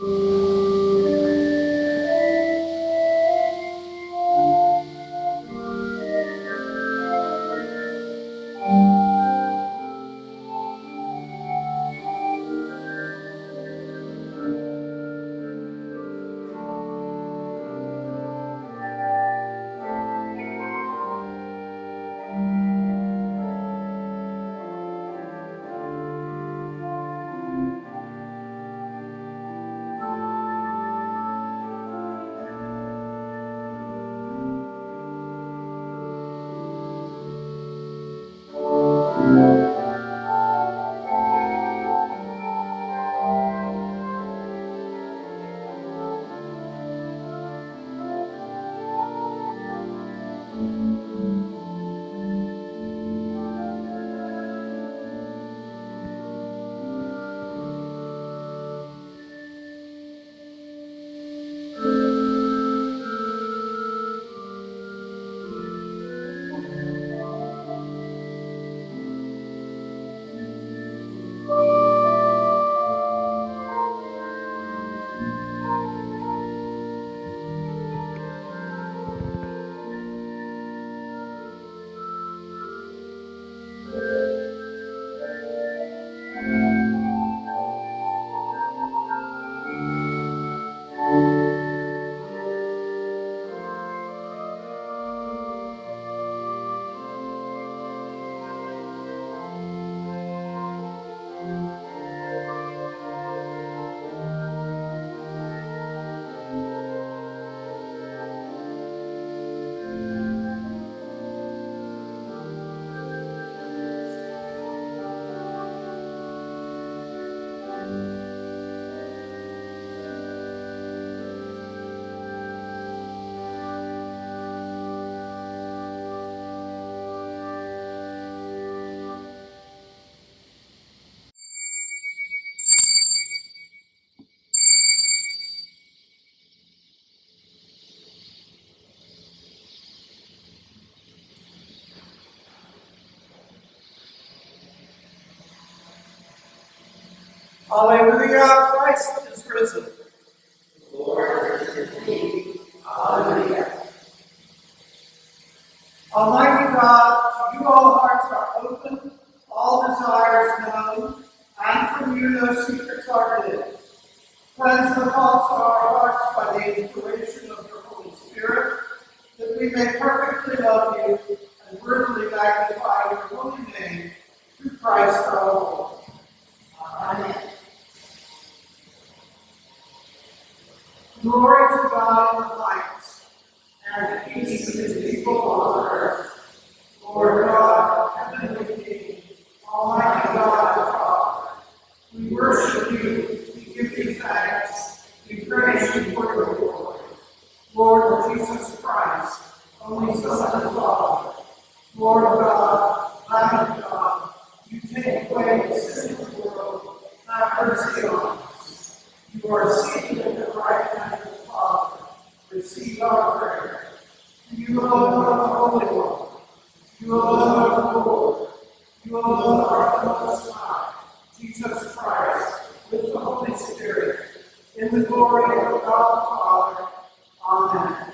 Oh. Hallelujah, Christ is risen. Lord is thee. Hallelujah. Almighty God, to you all hearts are open, all desires known, and from you no secrets are hid. Cleanse the thoughts of our hearts by the inspiration of your Holy Spirit, that we may perfectly love you and worthily magnify your holy name through Christ our Lord. Amen. Glory to God in the heights, And peace to his people on earth. Lord God, heavenly King, Almighty God our Father, we worship you, we give you thanks, we praise you for your glory. Lord Jesus Christ, only Son of God, Lord of God, Lamb of God, you take away the sin of the world, have mercy on us. You are seated at the right hand of the Father. Receive our prayer. You are the Holy One. You are the Lord. You are the Most Jesus Christ, with the Holy Spirit, in the glory of God the Father. Amen.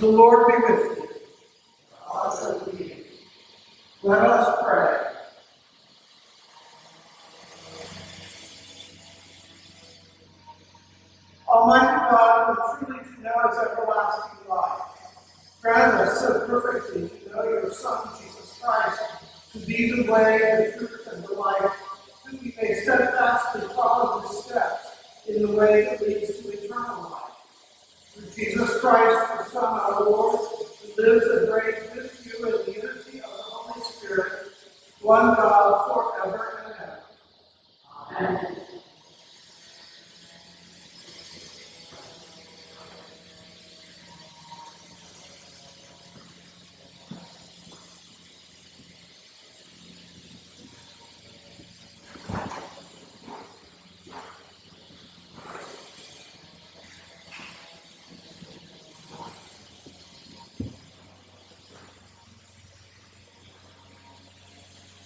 The Lord be with you. Also with you. Let us pray. Almighty God, who truly to know is everlasting life, grant us so perfectly to know your Son, Jesus Christ, to be the way, the truth, and the life, that we may steadfastly follow his steps in the way that leads to eternal life. Through Jesus Christ, your Son, our Lord, who lives and reigns with you in the unity of the Holy Spirit, one God forever and ever. Amen.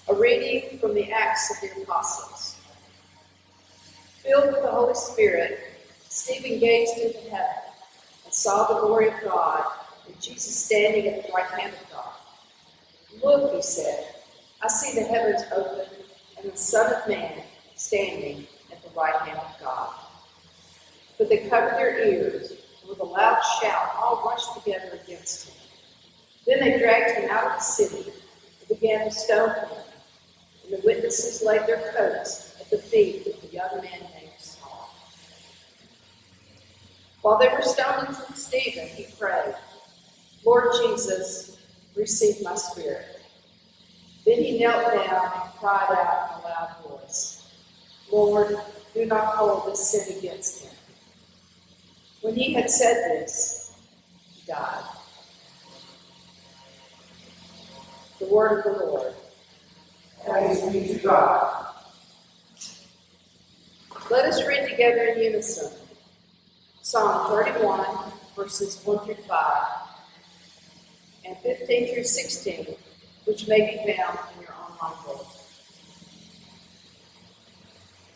A reading from the Acts of the Apostles. Filled with the Holy Spirit, Stephen gazed into heaven and saw the glory of God and Jesus standing at the right hand of God. Look, he said, I see the heavens open and the Son of Man standing at the right hand of God. But they covered their ears, and with a loud shout, all rushed together against him. Then they dragged him out of the city and began to stone him. The witnesses laid their coats at the feet of the young man named Saul. While they were stoning Stephen, he prayed, Lord Jesus, receive my spirit. Then he knelt down and cried out in a loud voice, Lord, do not hold this sin against him. When he had said this, he died. The word of the Lord. Thanks be to God. Let us read together in unison Psalm 31, verses 1 through 5, and 15 through 16, which may be found in your online bulletin.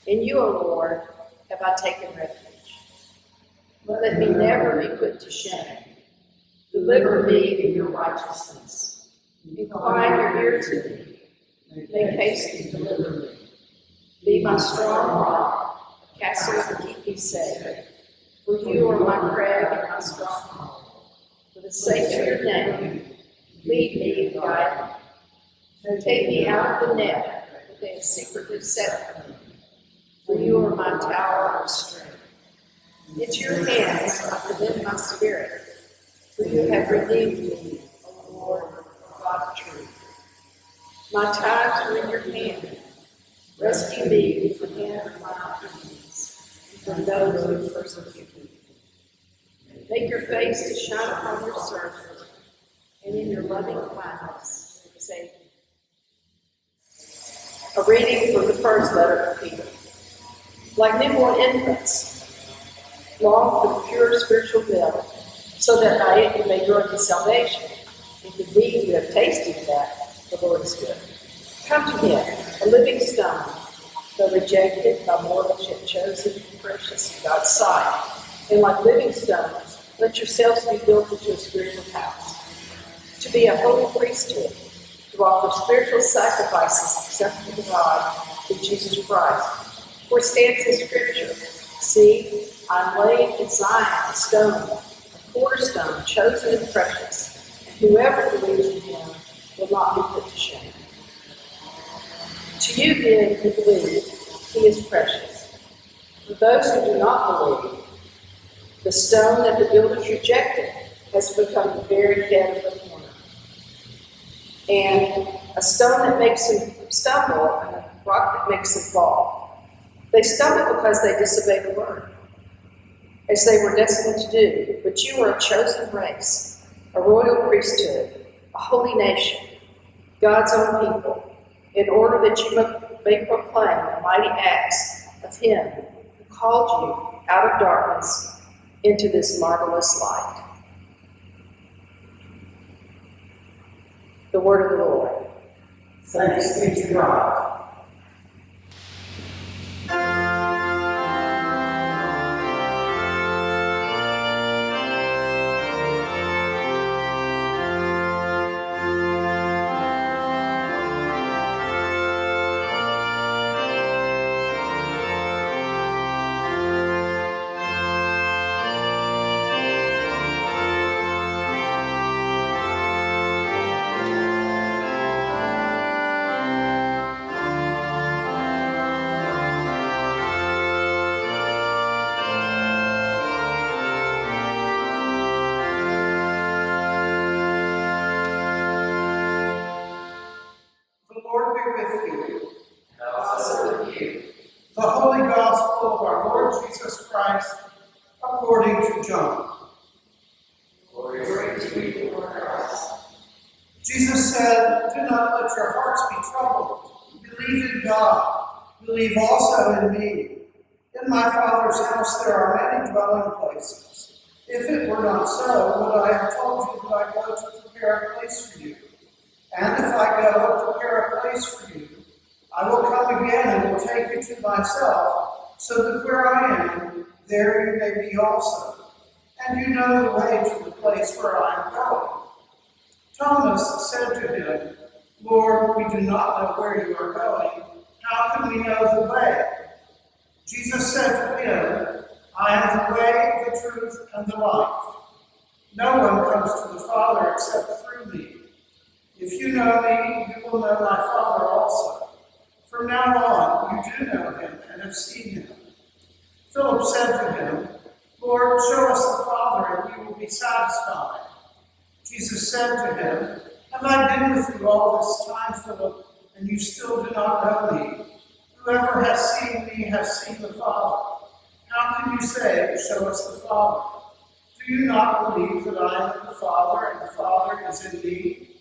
In you, O Lord, have I taken refuge. Let me never be put to shame. Deliver me in your righteousness. Incline your ear to me. Make haste to deliver me. Be my strong rock, castle to keep me safe. For you are my crag and my stronghold. For the sake of your name, lead me and guide me. Take me out of the net that they have secretly set for me. For you are my tower of strength. Into your hands I commend my spirit. For you have redeemed me, O Lord, God of truth. My times are in your hand. Rescue me from the hand of my enemies, from those who persecute me. Make your face to shine upon your servant, and in your loving kindness save me. A reading from the first letter of Peter. Like newborn infants, long for the pure spiritual milk, so that by it you may grow to salvation. If indeed you have tasted that the Lord is good. Come to him, a living stone, though rejected by mortals yet chosen and precious in God's sight. And like living stones, let yourselves be built into a spiritual house, to be a holy priesthood, to offer spiritual sacrifices acceptable to God through Jesus Christ. For stands in Scripture, See, I'm laying in Zion a stone, a cornerstone, chosen and precious, and whoever believes in him will not be put to shame. To you then who believe, he is precious. For those who do not believe, the stone that the builders rejected has become the very head of the corner. And a stone that makes them stumble, and a rock that makes them fall. They stumble because they disobey the word, as they were destined to do. But you are a chosen race, a royal priesthood, a holy nation, God's own people, in order that you may proclaim the mighty acts of Him who called you out of darkness into this marvelous light. The word of the Lord. Thanks be to God. According to John. Glory to you, Lord Christ. Jesus said, Do not let your hearts be troubled. Believe in God. Believe also in me. In my Father's house there are many dwelling places. If it were not so, would I have told you that I go to prepare a place for you? And if I go and prepare a place for you, I will come again and will take you to myself, so that where I am, there you may be also. And you know the way to the place where I am going. Thomas said to him, Lord, we do not know where you are going. How can we know the way? Jesus said to him, I am the way, the truth, and the life. No one comes to the Father except through me. If you know me, you will know my Father also. From now on, you do know him and have seen him. Philip said to him, Lord, show us the Father, and we will be satisfied. Jesus said to him, Have I been with you all this time, Philip, and you still do not know me? Whoever has seen me has seen the Father. How can you say, Show us the Father? Do you not believe that I am the Father, and the Father is in me?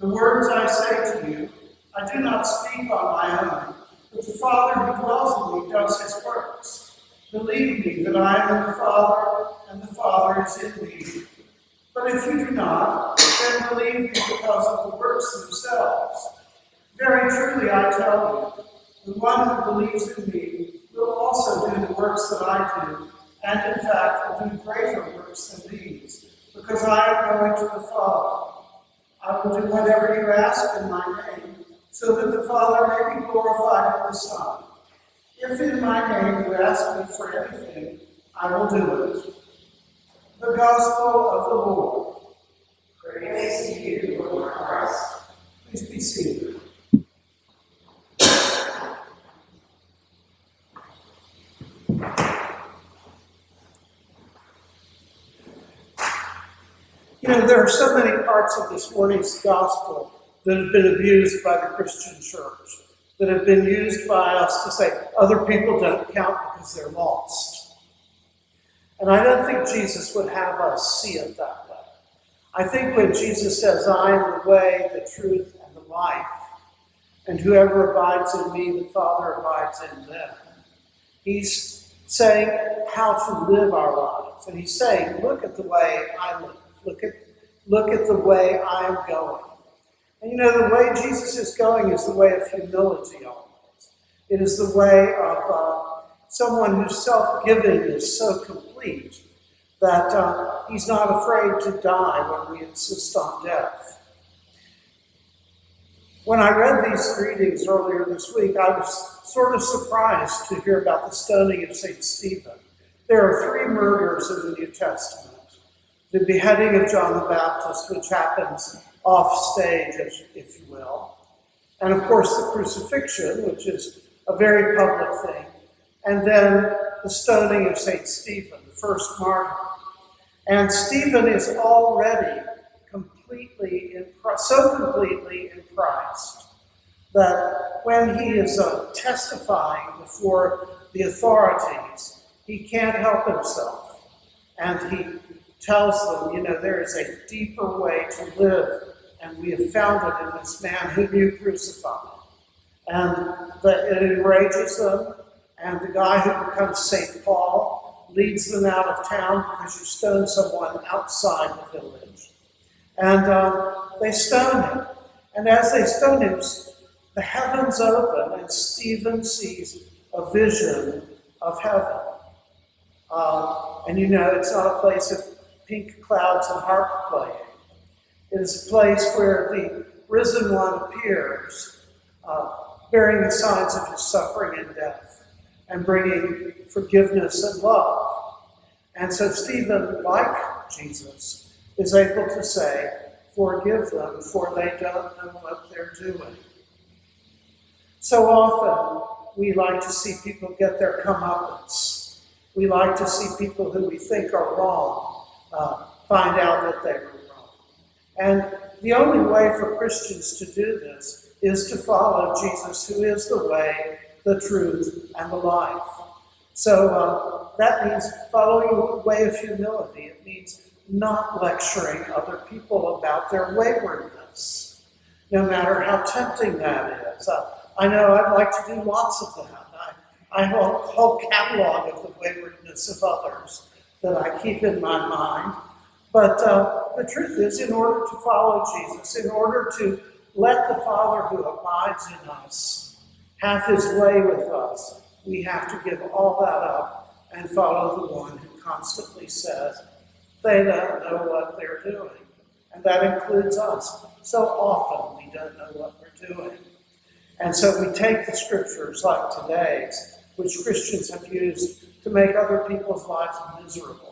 The words I say to you, I do not speak on my own, but the Father who dwells in me does his works. Believe me that I am in the Father, and the Father is in me. But if you do not, then believe me because of the works themselves. Very truly I tell you, the one who believes in me will also do the works that I do, and in fact will do greater works than these, because I am going to the Father. I will do whatever you ask in my name, so that the Father may be glorified in the Son. If in my name you ask me for anything, I will do it. The Gospel of the Lord. Praise to you, Lord Christ. Please be seated. You know, there are so many parts of this morning's gospel that have been abused by the Christian church, that have been used by us to say other people don't count because they're lost. And I don't think Jesus would have us see it that way. I think when Jesus says, I am the way, the truth, and the life, and whoever abides in me, the Father abides in them, he's saying how to live our lives. And he's saying, look at the way I live. Look at, look at the way I am going. And you know, the way Jesus is going is the way of humility always. It is the way of uh, someone whose self giving is so complete that uh, he's not afraid to die when we insist on death. When I read these readings earlier this week, I was sort of surprised to hear about the stoning of St. Stephen. There are three murders in the New Testament the beheading of John the Baptist, which happens off stage, if you will, and of course the crucifixion, which is a very public thing, and then the stoning of St. Stephen, the first martyr. And Stephen is already completely in so completely in Christ that when he is uh, testifying before the authorities, he can't help himself. And he tells them, you know, there is a deeper way to live, and we have found it in this man whom you crucified. And that it enrages them, and the guy who becomes St. Paul leads them out of town because you stone someone outside the village. And um, they stone him. And as they stone him, the heavens open, and Stephen sees a vision of heaven. Uh, and you know, it's not a place of pink clouds and harp playing. It is a place where the risen one appears, uh, bearing the signs of his suffering and death, and bringing forgiveness and love. And so Stephen, like Jesus, is able to say, Forgive them, for they don't know what they're doing. So often, we like to see people get their comeuppance. We like to see people who we think are wrong uh, find out that they were. And the only way for Christians to do this is to follow Jesus, who is the way, the truth, and the life. So uh, that means following a way of humility. It means not lecturing other people about their waywardness, no matter how tempting that is. Uh, I know I'd like to do lots of that. I, I have a whole catalog of the waywardness of others that I keep in my mind. But uh, the truth is, in order to follow Jesus, in order to let the Father who abides in us have his way with us, we have to give all that up and follow the one who constantly says they don't know what they're doing. And that includes us. So often we don't know what we're doing. And so we take the scriptures like today's, which Christians have used to make other people's lives miserable.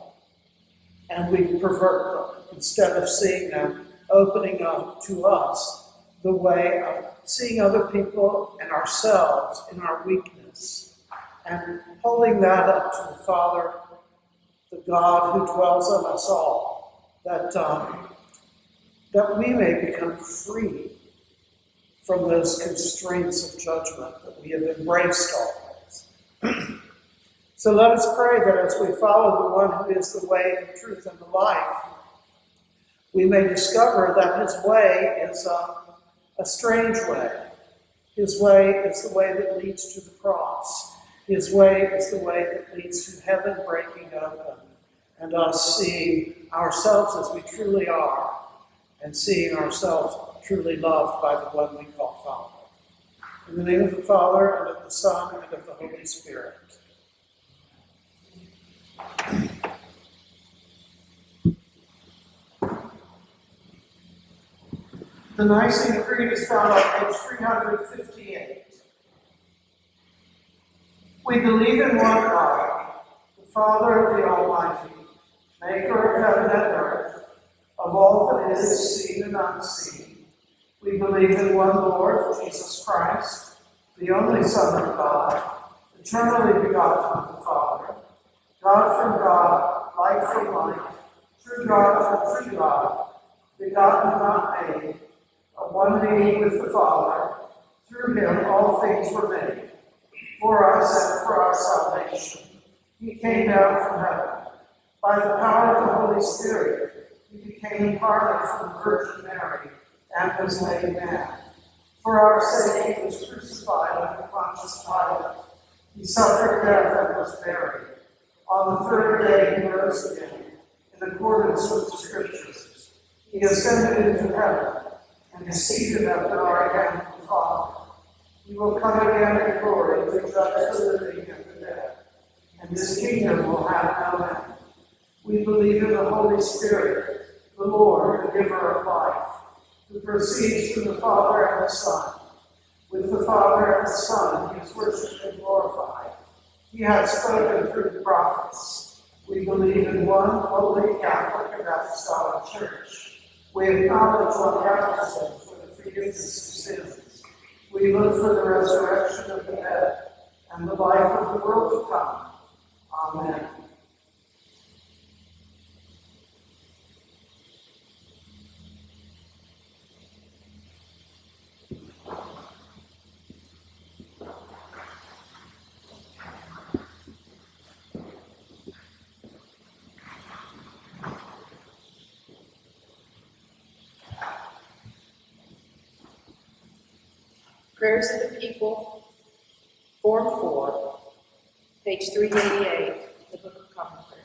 And we pervert them instead of seeing them opening up to us the way of seeing other people and ourselves in our weakness and holding that up to the Father, the God who dwells on us all, that, um, that we may become free from those constraints of judgment that we have embraced always. So let us pray that as we follow the one who is the way, the truth, and the life, we may discover that his way is a, a strange way. His way is the way that leads to the cross. His way is the way that leads to heaven breaking open and us seeing ourselves as we truly are and seeing ourselves truly loved by the one we call Father. In the name of the Father, and of the Son, and of the Holy Spirit. The Nicene Creed is found on page 358. We believe in one God, the Father of the Almighty, maker of heaven and earth, of all that is seen and unseen. We believe in one Lord, Jesus Christ, the only Son of God, eternally begotten of the Father, God from God, light from light, true God from true God, begotten, not made, of one being with the Father. Through him all things were made. For us and for our salvation. He came down from heaven. By the power of the Holy Spirit, he became incarnate from the Virgin Mary and was made man. For our sake, he was crucified under Pontius Pilate. He suffered death and was buried. On the third day, he rose again, in accordance with the Scriptures. He ascended into heaven and the hand of the Father. He will come again in glory to judge the living and the dead, and this kingdom will have no end. We believe in the Holy Spirit, the Lord, the giver of life, who proceeds from the Father and the Son. With the Father and the Son, he is worshipped and glorified. He has spoken through the prophets. We believe in one holy Catholic and Apostolic Church. We acknowledge one baptism for the forgiveness of sins. We look for the resurrection of the dead and the life of the world to come. Amen. Prayers of the People, Form 4, page 388, the Book of Common Prayer.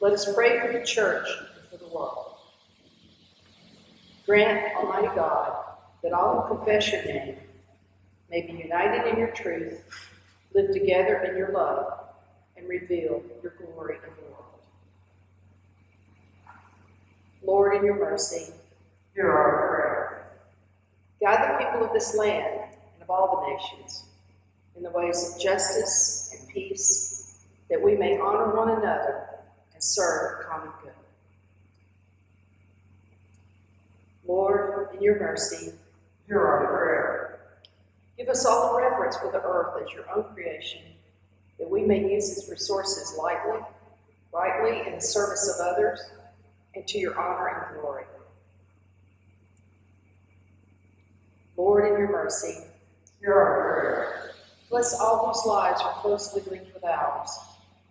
Let us pray for the church and for the world. Grant, Almighty God, that all who confess your name may be united in your truth, live together in your love, and reveal your glory in the world. Lord, in your mercy, Hear our prayer. Guide the people of this land and of all the nations in the ways of justice and peace, that we may honor one another and serve the common good. Lord, in your mercy, Hear our prayer. give us all the reverence for the earth as your own creation, that we may use its resources lightly, rightly in the service of others, and to your honor and glory. Lord, in your mercy, Hear our prayer. Bless all whose lives are closely linked with ours,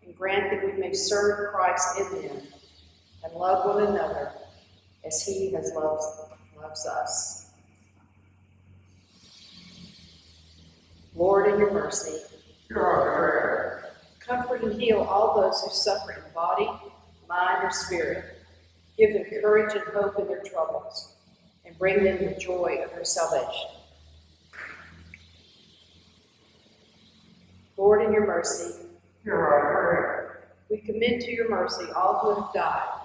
and grant that we may serve Christ in them and love one another as he has loved loves us. Lord, in your mercy, Hear our prayer. comfort and heal all those who suffer in body, mind, or spirit. Give them courage and hope in their troubles, bring them the joy of their salvation. Lord, in your mercy, Hear our prayer. we commend to your mercy all who have died,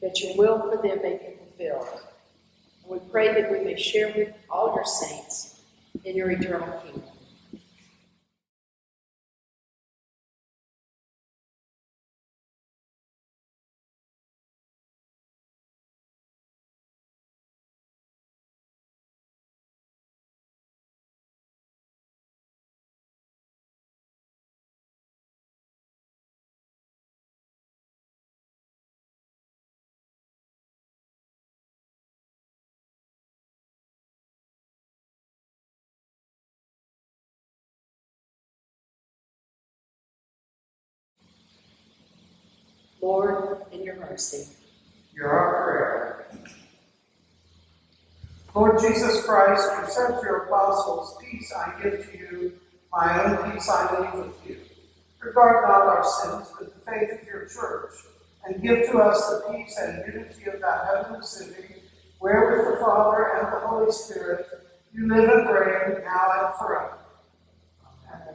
that your will for them may be fulfilled. And we pray that we may share with all your saints in your eternal kingdom. Lord, in your mercy, Hear our prayer. Lord Jesus Christ, you said to your apostles, Peace I give to you, my own peace I leave with you. Regard not our sins, but the faith of your church, and give to us the peace and unity of that heavenly city, where with the Father and the Holy Spirit you live and reign now and forever. Amen.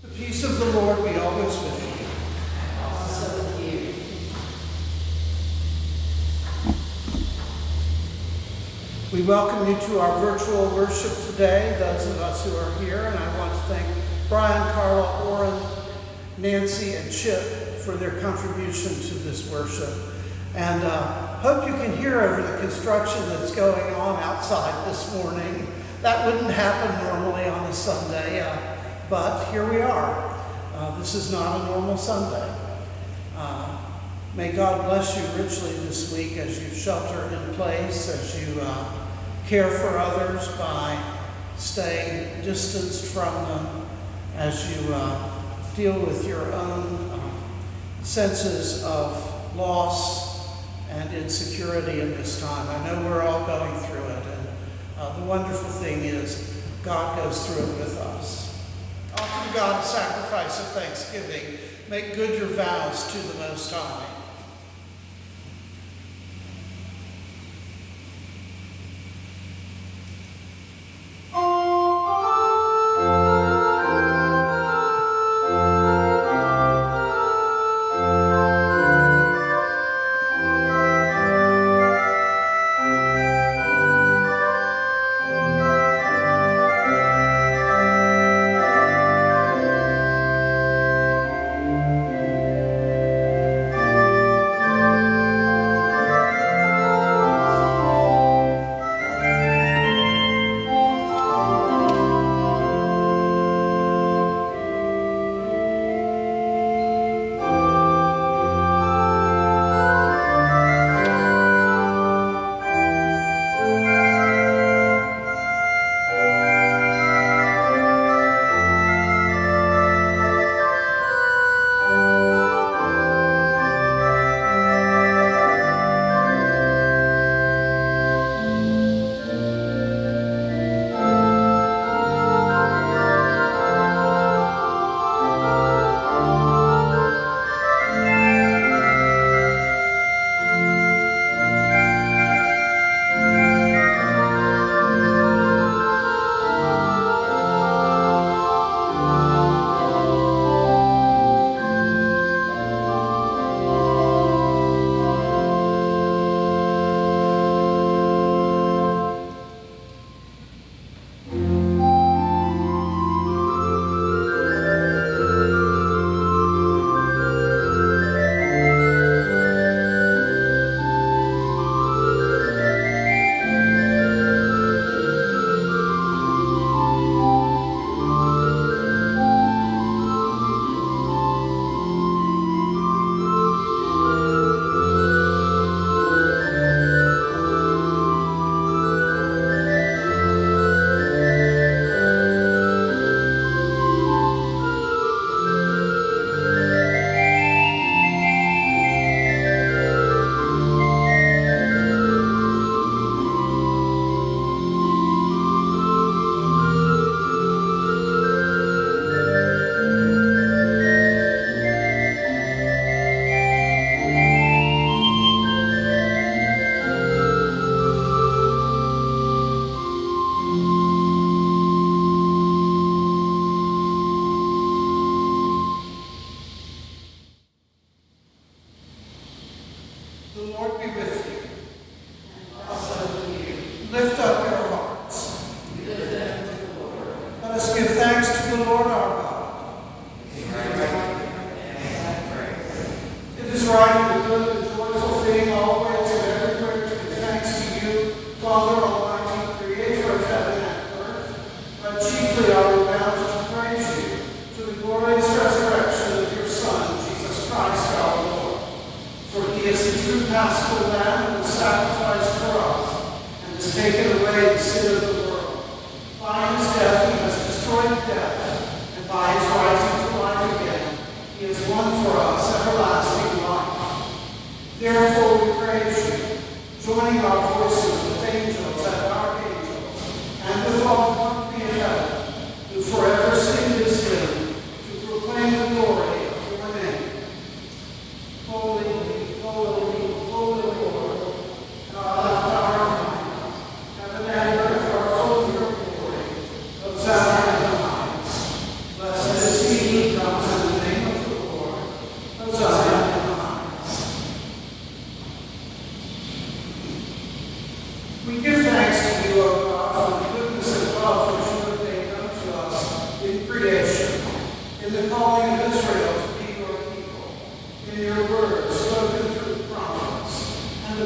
The peace of the Lord be always with you. also with you. We welcome you to our virtual worship today, those of us who are here, and I want to thank Brian, Carla, Orrin, Nancy, and Chip for their contribution to this worship. And uh, hope you can hear over the construction that's going on outside this morning. That wouldn't happen normally on a Sunday, uh, but here we are. Uh, this is not a normal Sunday. May God bless you richly this week as you shelter in place, as you uh, care for others by staying distanced from them, as you uh, deal with your own uh, senses of loss and insecurity in this time. I know we're all going through it, and uh, the wonderful thing is God goes through it with us. Offer God a sacrifice of thanksgiving. Make good your vows to the Most High.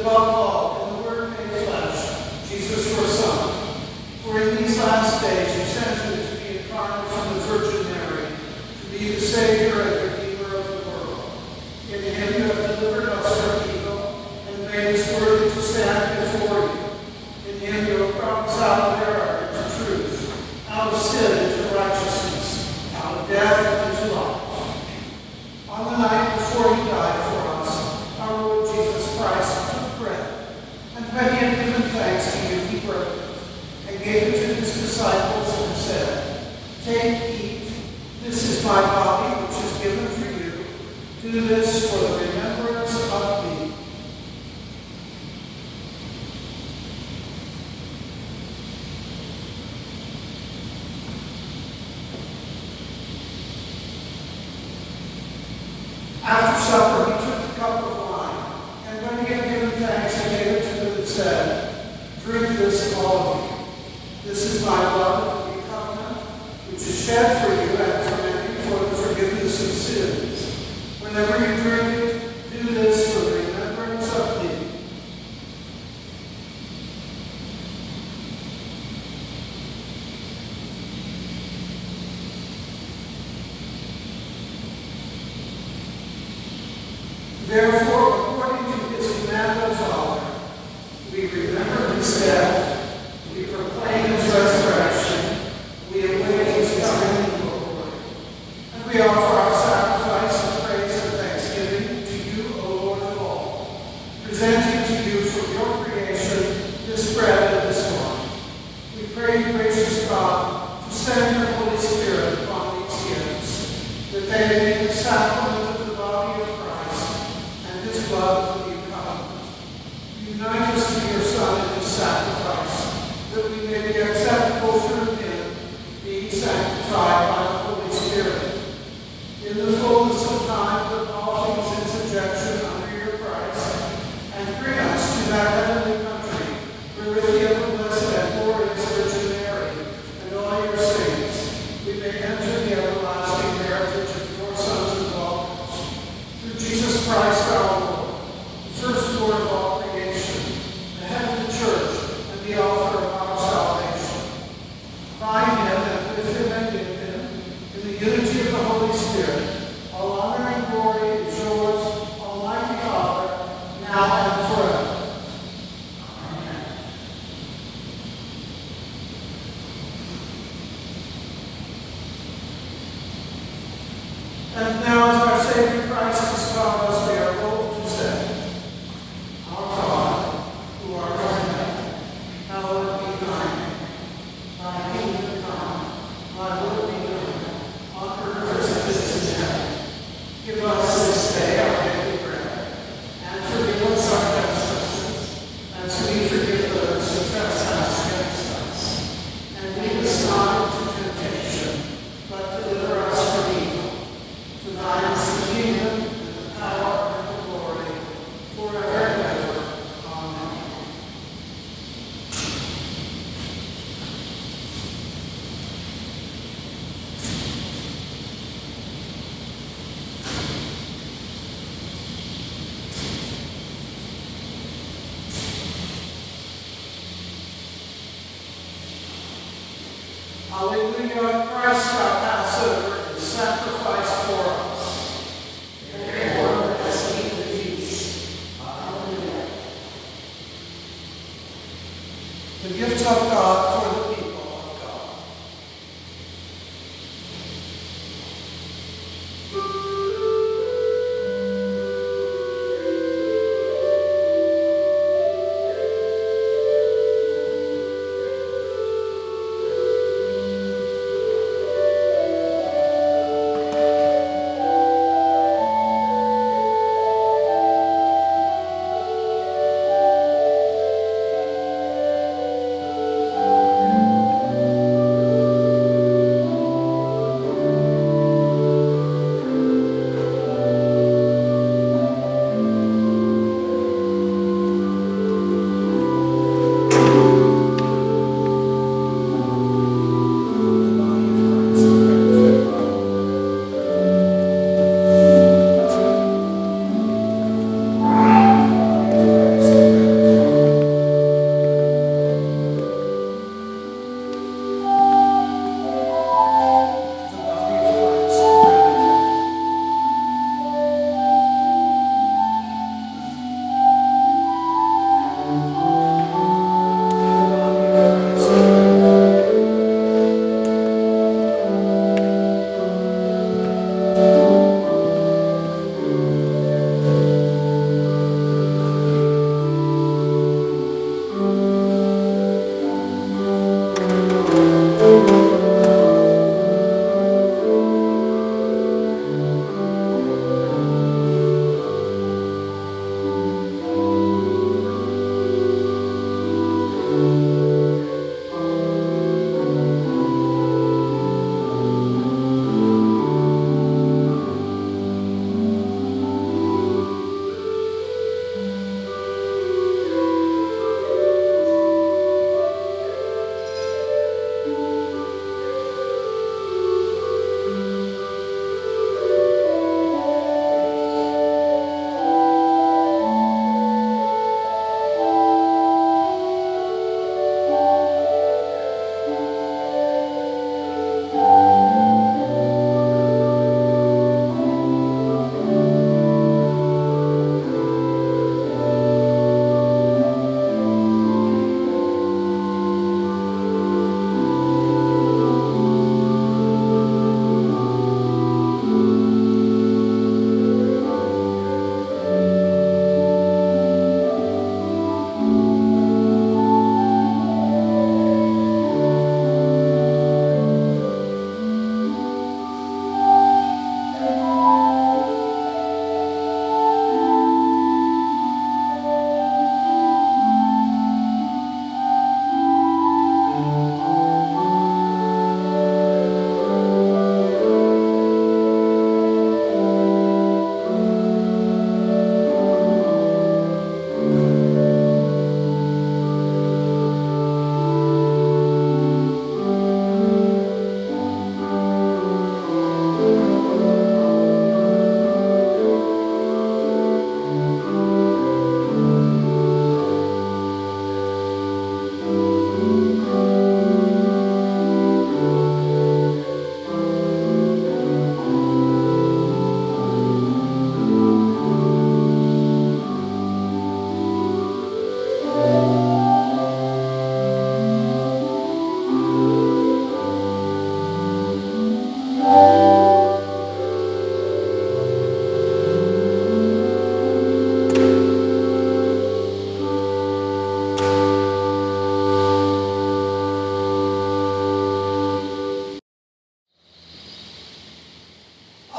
above all, in the Word made flesh, Jesus your Son, for in these last days you sent him to be incarnate from the Virgin Mary, to be the Savior gave it to his disciples and said, Take, eat, this is my body which is given for you. Do this for the remembrance of me. After supper, he took the cup of wine, and when he had given thanks, he gave it to them and said, Drink this, all of you. This is my blood of the covenant, which is shed for you and for many for the forgiveness of sins. Whenever you drink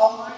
all